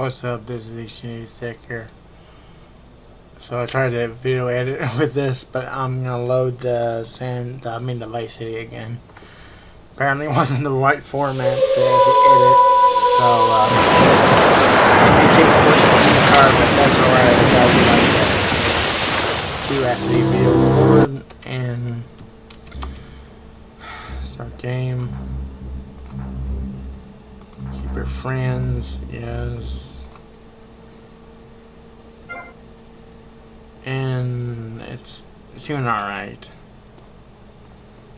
What's up, this is News Tech here. So I tried to video edit with this, but I'm gonna load the sand, I mean the Vice City again. Apparently it wasn't the right format to edit, so um, I can take the car, but that's alright, I got two SD video record and start game Keep your friends, yes. And it's, it's doing alright.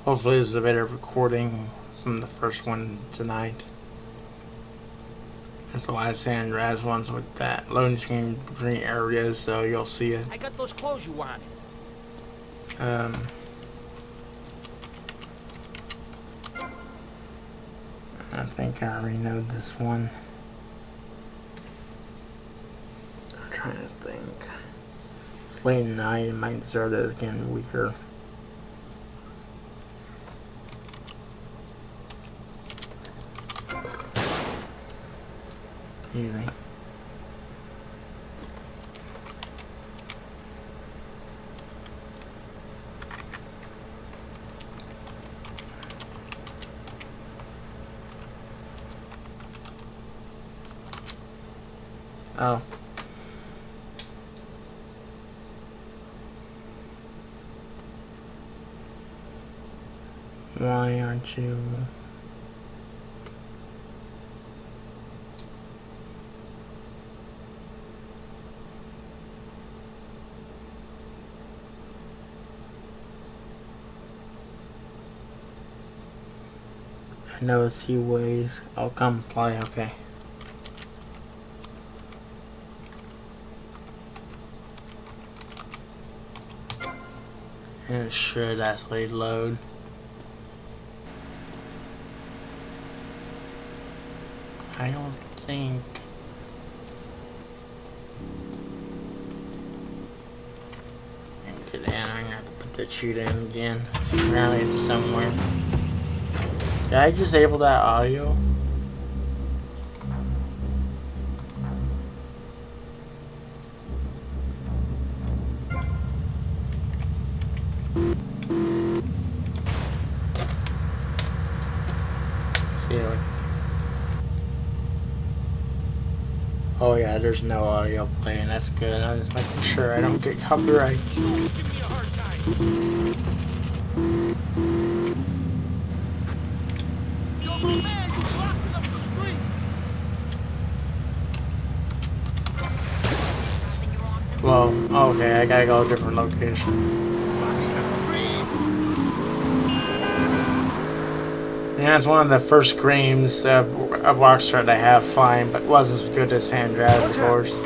Hopefully this is a better recording from the first one tonight. That's the last San Andreas ones with that loading screen between areas, so you'll see it. I got those clothes you wanted. Um... I think I already know this one. I'm trying to think. It's late night, it might start getting weaker. Easy. Oh. Why aren't you... I know it's he ways. I'll come play, okay. And should actually load. I don't think... Get in, I'm gonna have to put the shoot in again. Apparently it's somewhere. Did I disable that audio? Oh yeah, there's no audio playing. That's good. I'm just making sure I don't get copyright. Well, okay, I gotta go a different location. Yeah, it's one of the first games of, of Rockstar to have flying, but wasn't as good as San Andreas, of course.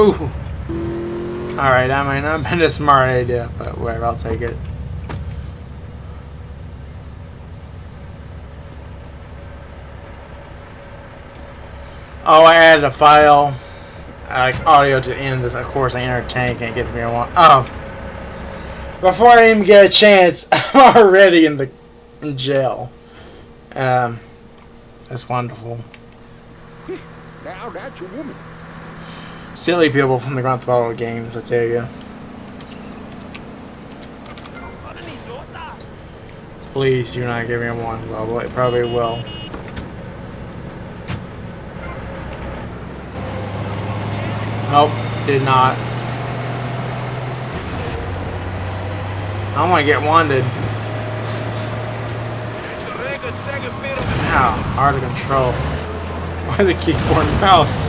Ooh! Alright, that might not have been a smart idea, but whatever, I'll take it. Oh, I added a file like audio to end this. Of course, I entertain tank and it gets me a one. Oh, before I even get a chance, I'm already in the in jail. Um, that's wonderful. Now that's a woman. Silly people from the Grand Theft Auto games, I tell you. Please do not give me a one level. It probably will. Nope, did not. I want to get wanted. Wow, hard to control. Why the keyboard and mouse?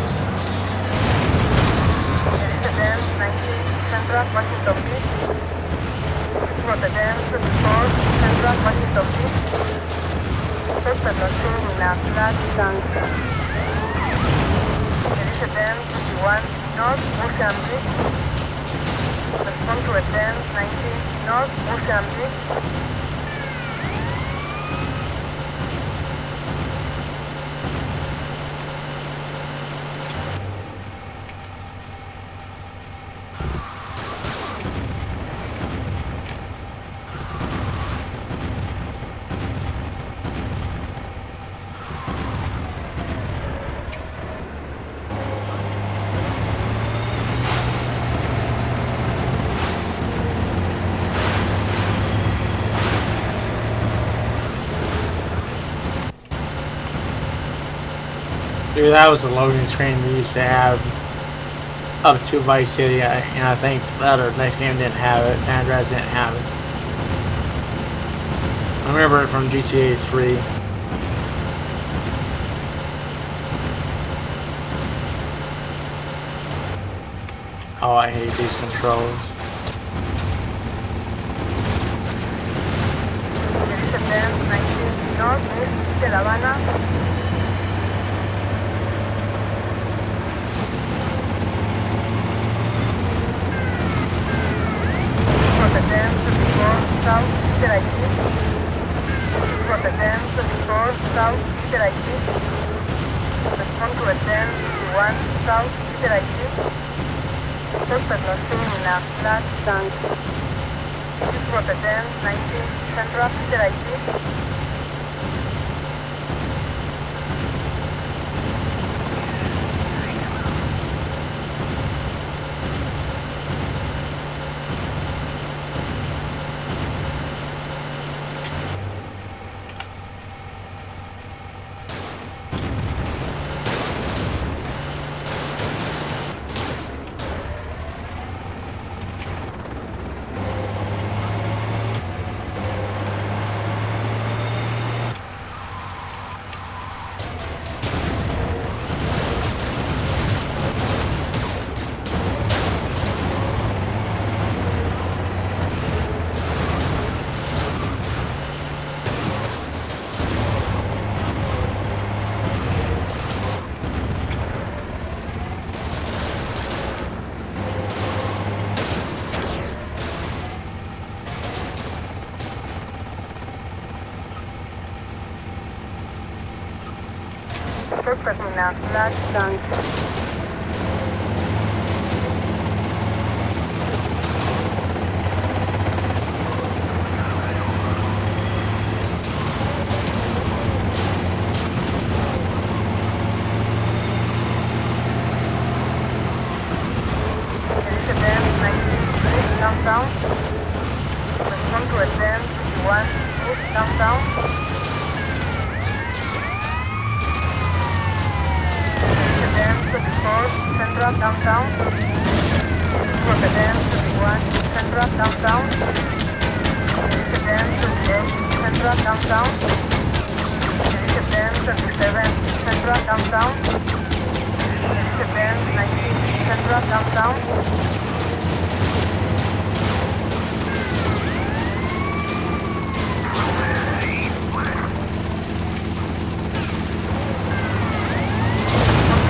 One. North Mozambique. Respond to advance 19 North Mozambique. Dude, that was the loading screen we used to have up to Vice City, and I think the other next game didn't have it. San Andreas didn't have it. I remember it from GTA 3. Oh, I hate these controls. Descender 19 North de La Habana. Rotterdam 24 South Peter IT. Rotterdam 24 South Peter IT. Respond to Rotterdam 51 South Peter IT. Suspect not seen in a flat tank. Rotterdam 19 Central Peter IT. Suspect in a flat tank. Elizabeth 19 downtown. Respond to Advance 51 East downtown. Elizabeth 24 Central downtown. Rotterdam 21 Central downtown. Elizabeth 28 Central downtown. Elizabeth 37 Central downtown. Elizabeth 19 Central downtown.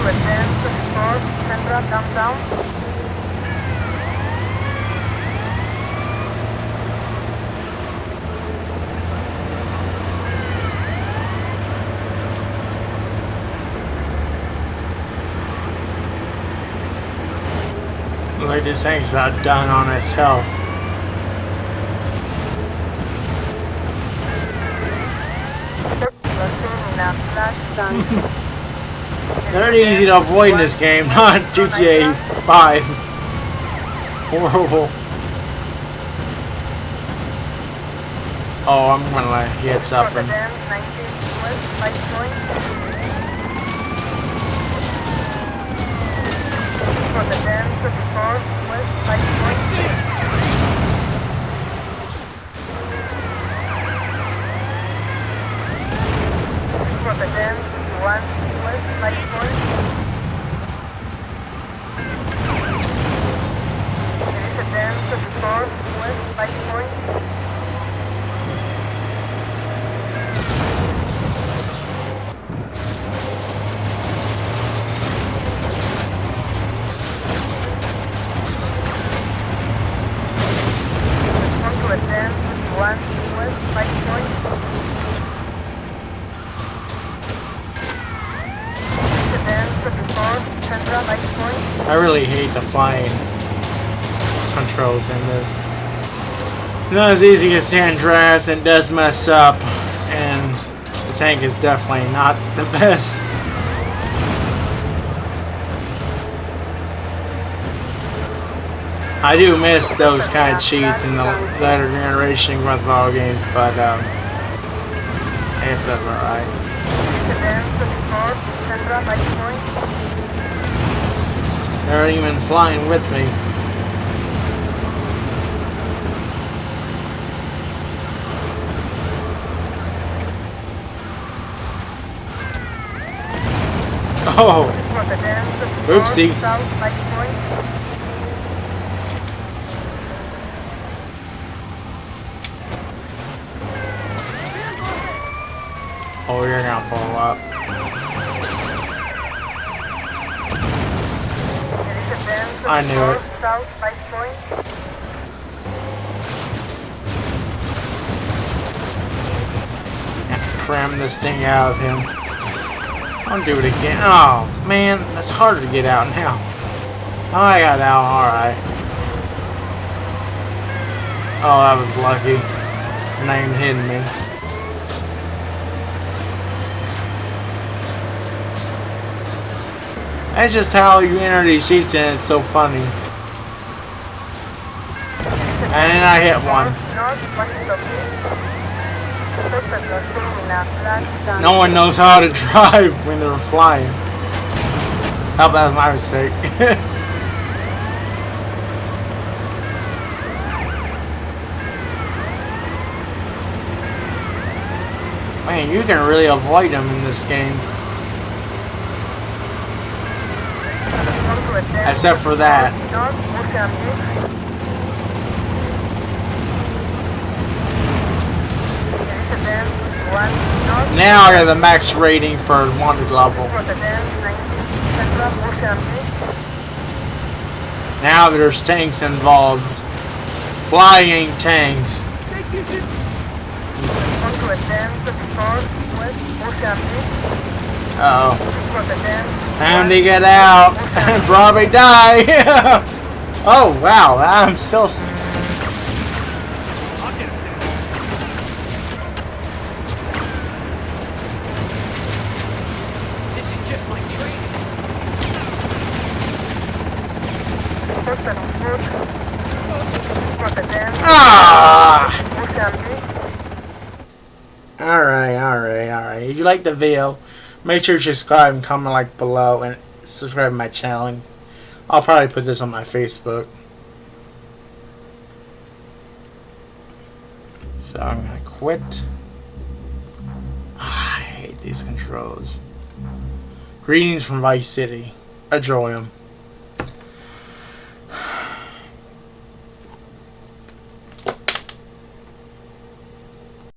to Advance 24 Central downtown. Like this thing's not done on itself. They're easy to avoid in this game, not GTA 5. Horrible. Oh, I'm gonna hit something. I really hate the flying controls in this. It's not as easy as San Andreas and does mess up, and the tank is definitely not the best. I do miss those kind of cheats in the later generation Grand Theft games, but um, I alright. Advance 54 Central, Vice Point. They're even flying with me. Oh, Oopsie. Oh, you're gonna blow up. I knew it. South, Vice Point. Cram this thing out of him. Don't do it again. Oh, man, that's harder to get out now. Oh, I got out. Alright. Oh, that was lucky. Name hitting me. That's just how you enter these sheets and it's so funny. And then I hit one. No one knows how to drive when they're flying. Oh, that was my mistake. Man, you can really avoid them in this game. Except for that. Now I got the max rating for wanted level. Rotterdam, 90, Central, Mozambique. Now there's tanks involved. Flying tanks. Uh oh. Rotterdam, Time to get out and probably die. oh wow, I'm still. This is just like training. Suspect on foot. Rotterdam, Ah! All right, all right, all right. If you like the video, make sure to subscribe and comment like below and subscribe to my channel. And I'll probably put this on my Facebook. So I'm gonna quit. Ah, I hate these controls. Greetings from Vice City. Enjoy them.